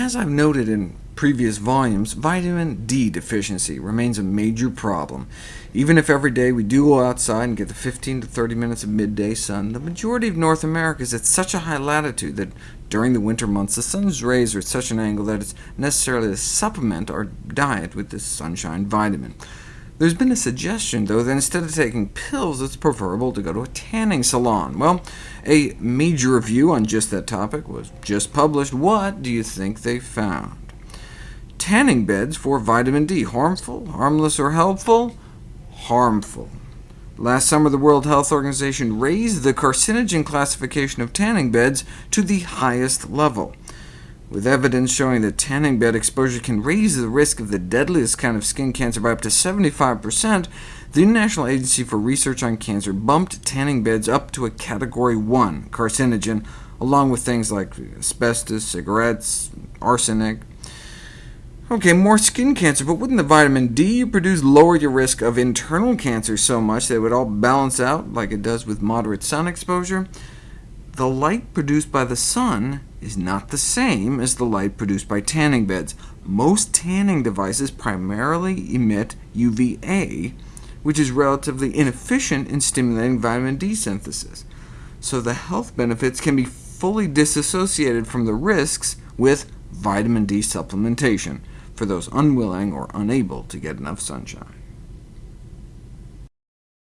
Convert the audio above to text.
As I've noted in previous volumes, vitamin D deficiency remains a major problem. Even if every day we do go outside and get the 15 to 30 minutes of midday sun, the majority of North America is at such a high latitude that during the winter months the sun's rays are at such an angle that it's necessary to supplement our diet with this sunshine vitamin. There's been a suggestion, though, that instead of taking pills, it's preferable to go to a tanning salon. Well, a major review on just that topic was just published. What do you think they found? Tanning beds for vitamin D, harmful, harmless, or helpful? Harmful. Last summer, the World Health Organization raised the carcinogen classification of tanning beds to the highest level with evidence showing that tanning bed exposure can raise the risk of the deadliest kind of skin cancer by up to 75%, the International Agency for Research on Cancer bumped tanning beds up to a Category 1 carcinogen, along with things like asbestos, cigarettes, arsenic. OK, more skin cancer, but wouldn't the vitamin D you produce lower your risk of internal cancer so much that it would all balance out like it does with moderate sun exposure? The light produced by the sun is not the same as the light produced by tanning beds. Most tanning devices primarily emit UVA, which is relatively inefficient in stimulating vitamin D synthesis. So the health benefits can be fully disassociated from the risks with vitamin D supplementation for those unwilling or unable to get enough sunshine.